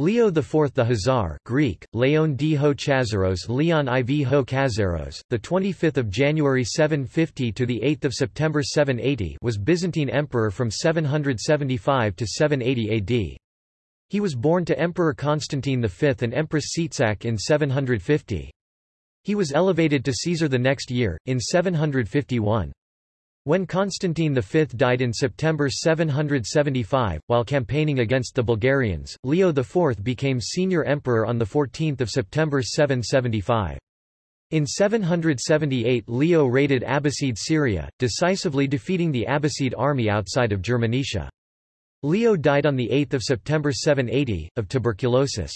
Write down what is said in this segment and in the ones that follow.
Leo IV the Khazar Greek, Leon D. Ho Chazaros Leon IV Ho 25th of January 750 to the 8th of September 780 was Byzantine emperor from 775 to 780 AD. He was born to Emperor Constantine V and Empress Tzitzak in 750. He was elevated to Caesar the next year, in 751. When Constantine V died in September 775, while campaigning against the Bulgarians, Leo IV became senior emperor on 14 September 775. In 778 Leo raided Abbasid Syria, decisively defeating the Abbasid army outside of Germanicia. Leo died on 8 September 780, of tuberculosis.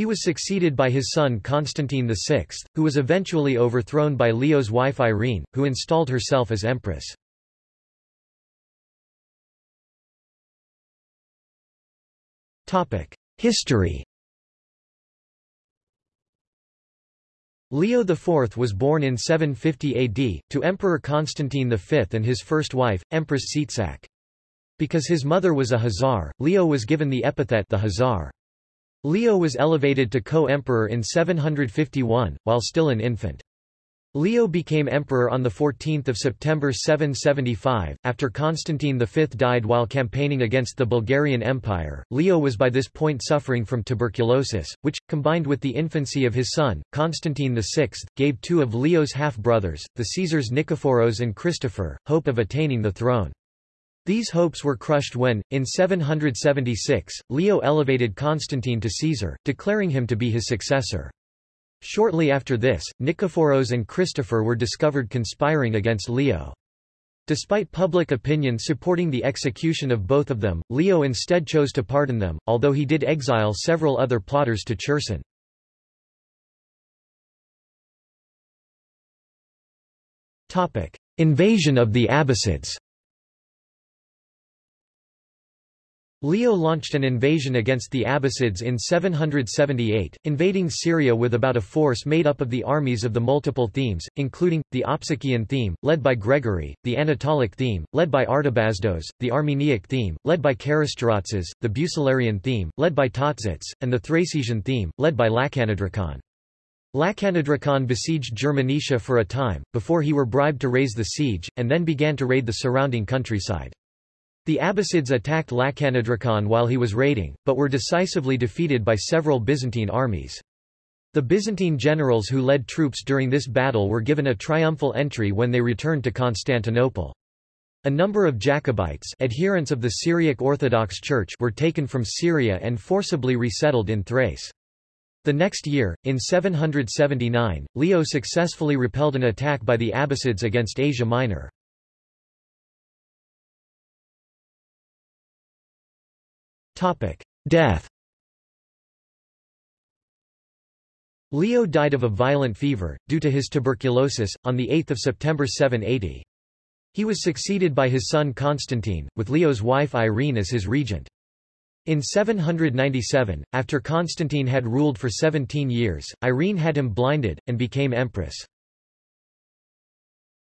He was succeeded by his son Constantine VI, who was eventually overthrown by Leo's wife Irene, who installed herself as empress. History Leo IV was born in 750 AD, to Emperor Constantine V and his first wife, Empress Tzitzak. Because his mother was a Khazar, Leo was given the epithet the Khazar. Leo was elevated to co-emperor in 751, while still an infant. Leo became emperor on 14 September 775, after Constantine V died while campaigning against the Bulgarian Empire. Leo was by this point suffering from tuberculosis, which, combined with the infancy of his son, Constantine VI, gave two of Leo's half-brothers, the Caesars Nikephoros and Christopher, hope of attaining the throne. These hopes were crushed when, in 776, Leo elevated Constantine to Caesar, declaring him to be his successor. Shortly after this, Nikephoros and Christopher were discovered conspiring against Leo. Despite public opinion supporting the execution of both of them, Leo instead chose to pardon them, although he did exile several other plotters to Cherson. Invasion of the Abbasids Leo launched an invasion against the Abbasids in 778, invading Syria with about a force made up of the armies of the multiple themes, including, the Opsikian theme, led by Gregory, the Anatolic theme, led by Artabazdos, the Armeniac theme, led by Karisterotzes, the Bucellarian theme, led by Tatzates, and the Thracian theme, led by Lachanodrakon. Lachanodrakon besieged Germanicia for a time, before he were bribed to raise the siege, and then began to raid the surrounding countryside. The Abbasids attacked Lachanodrakon while he was raiding, but were decisively defeated by several Byzantine armies. The Byzantine generals who led troops during this battle were given a triumphal entry when they returned to Constantinople. A number of Jacobites adherents of the Syriac Orthodox Church were taken from Syria and forcibly resettled in Thrace. The next year, in 779, Leo successfully repelled an attack by the Abbasids against Asia Minor. Death Leo died of a violent fever, due to his tuberculosis, on 8 September 780. He was succeeded by his son Constantine, with Leo's wife Irene as his regent. In 797, after Constantine had ruled for 17 years, Irene had him blinded, and became empress.